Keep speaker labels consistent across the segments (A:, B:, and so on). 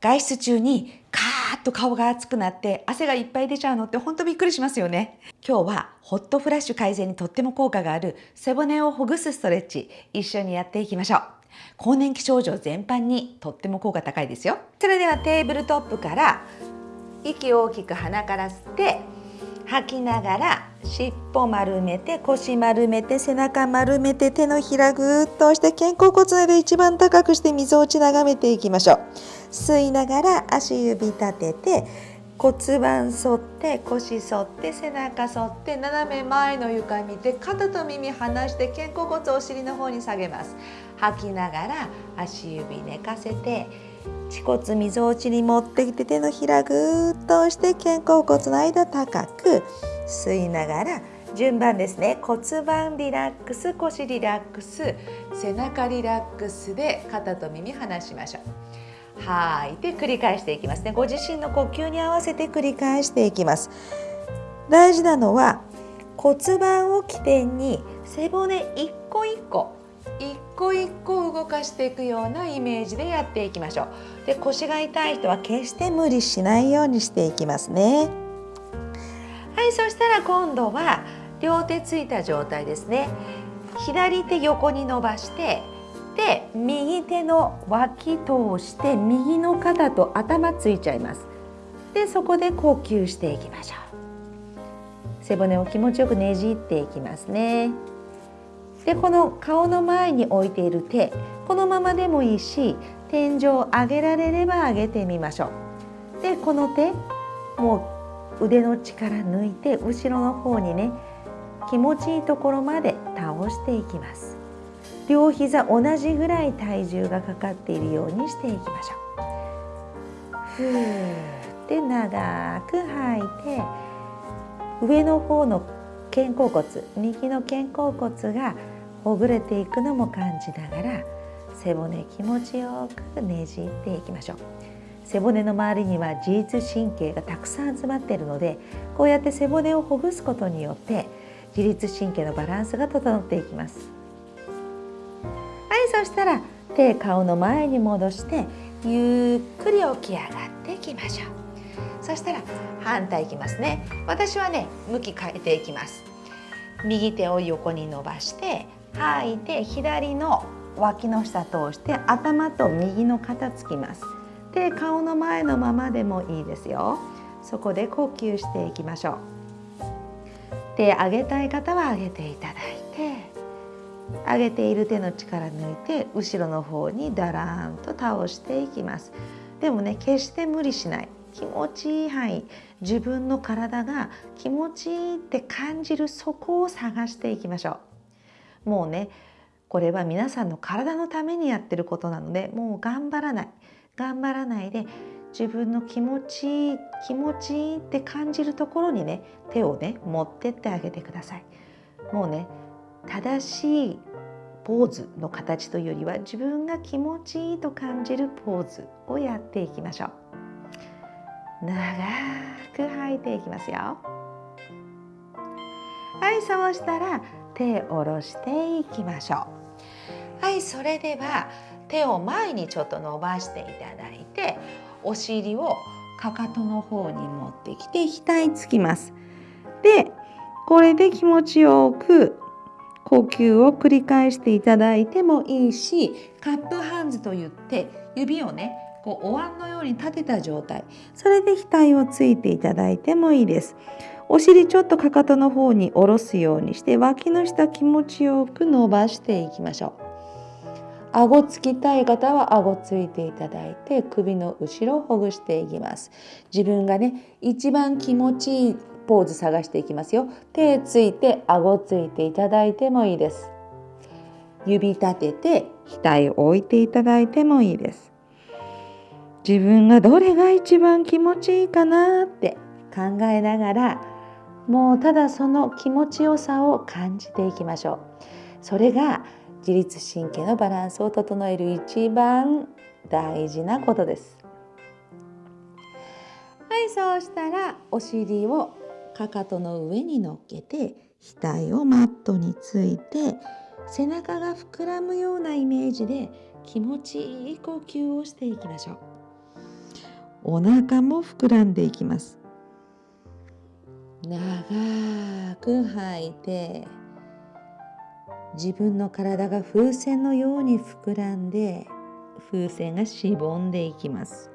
A: 外出中にカーッと顔が熱くなって汗がいっぱい出ちゃうのってほんとびっくりしますよね。今日はホットフラッシュ改善にとっても効果がある背骨をほぐすストレッチ一緒にやっていきましょう。更年期症状全般にとっても効果高いですよ。それではテーブルトップから息を大きく鼻から吸って吐きながら尻尾丸めて腰丸めて背中丸めて手のひらぐーっと押して肩甲骨の間一番高くして溝落ち眺めていきましょう。吸いながら足指立てて骨盤反って腰反って背中反って斜め前の床見て肩と耳離して肩甲骨をお尻の方に下げます。吐きながら足指寝かせて恥骨みぞおちに持ってきて手のひらぐーっと押して肩甲骨の間高く吸いながら順番ですね。骨盤リラックス腰リラックス背中リラックスで肩と耳離しましょう。吐い。て繰り返していきますね。ご自身の呼吸に合わせて繰り返していきます。大事なのは骨盤を起点に背骨一個一個一個一個動かしていくようなイメージでやっていきましょう。で腰が痛い人は決して無理しないようにしていきますね。はいそしたら今度は両手ついた状態ですね。左手横に伸ばしてで右手の脇通して右の肩と頭ついちゃいます。でそこで呼吸していきましょう。背骨を気持ちよくねじっていきますね。でこの顔の前に置いている手このままでもいいし天井を上げられれば上げてみましょう。でこの手もう腕の力抜いて後ろの方にね気持ちいいところまで倒していきます。両膝同じぐらい体重がかかっているようにしていきましょう。ふーって長く吐いて上の方の肩甲骨右の肩甲骨がほぐれていくのも感じながら背骨気持ちよくねじっていきましょう。背骨の周りには自律神経がたくさん集まっているのでこうやって背骨をほぐすことによって自律神経のバランスが整っていきます。はいそしたら手顔の前に戻してゆっくり起き上がっていきましょう。そしたら反対いきますね。私はね向き変えていきます。右手を横に伸ばして吐い。て左の脇の下通して頭と右の肩つきます。で顔の前のままでもいいですよ。そこで呼吸していきましょう。手上げたい方は上げていただいて上げている手の力抜いて後ろの方にだらんと倒していきます。でもね決して無理しない。気持ちいい範囲。自分の体が気持ちいいって感じるそこを探していきましょう。もうねこれは皆さんの体のためにやってることなのでもう頑張らない。頑張らないで自分の気持ちいい気持ちいいって感じるところにね手をね持ってってあげてください。もうね正しいポーズの形というよりは自分が気持ちいいと感じるポーズをやっていきましょう。長く吐いていきますよ。はいそうしたら手を下ろしていきましょう。はいそれでは手を前にちょっと伸ばしていただいてお尻をかかとの方に持ってきて額つきます。でこれで気持ちよく呼吸を繰り返していただいてもいいしカップハンズといって指をねこうお椀のように立てた状態。それで額をついていただいてもいいです。お尻ちょっとかかとの方に下ろすようにして脇の下気持ちよく伸ばしていきましょう。顎つきたい方は顎ついていただいて首の後ろをほぐしていきます。自分がね一番気持ちいいポーズ探していきますよ。手ついて顎ついていただいてもいいです。指立てて額を置いていただいてもいいです。自分がどれが一番気持ちいいかなって考えながらもうただその気持ちよさを感じていきましょう。それが自律神経のバランスを整える一番大事なことです。はいそうしたらお尻をかかとの上に乗っけて額をマットについて背中が膨らむようなイメージで気持ちいい呼吸をしていきましょう。お腹も膨らんでいきます。長く吐いて自分の体が風船のように膨らんで風船がしぼんでいきます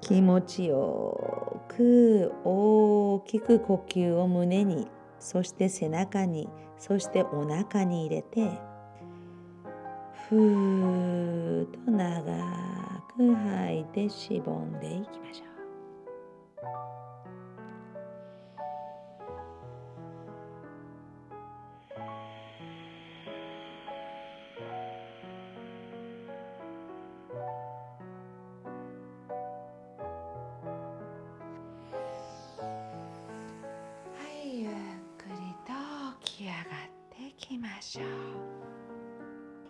A: 気持ちよく大きく呼吸を胸にそして背中にそしてお腹に入れてふーっと長く吐いてしぼんでいきましょう。ましょう。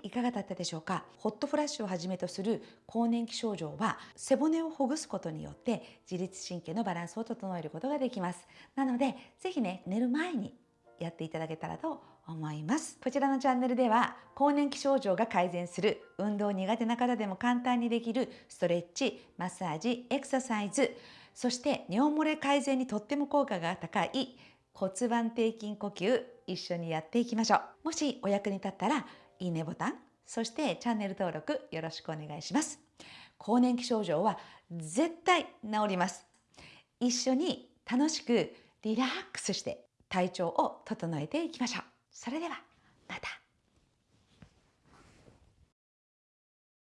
A: いかがだったでしょうか？ホットフラッシュをはじめとする更年期症状は背骨をほぐすことによって自律神経のバランスを整えることができます。なのでぜひね寝る前にやっていただけたらと思います。こちらのチャンネルでは更年期症状が改善する運動苦手な方でも簡単にできるストレッチマッサージエクササイズそして尿漏れ改善にとっても効果が高い骨盤底筋呼吸一緒にやっていきましょう。もしお役に立ったらいいねボタンそしてチャンネル登録よろしくお願いします。更年期症状は絶対治ります。一緒に楽しくリラックスして体調を整えていきましょう。それではまた。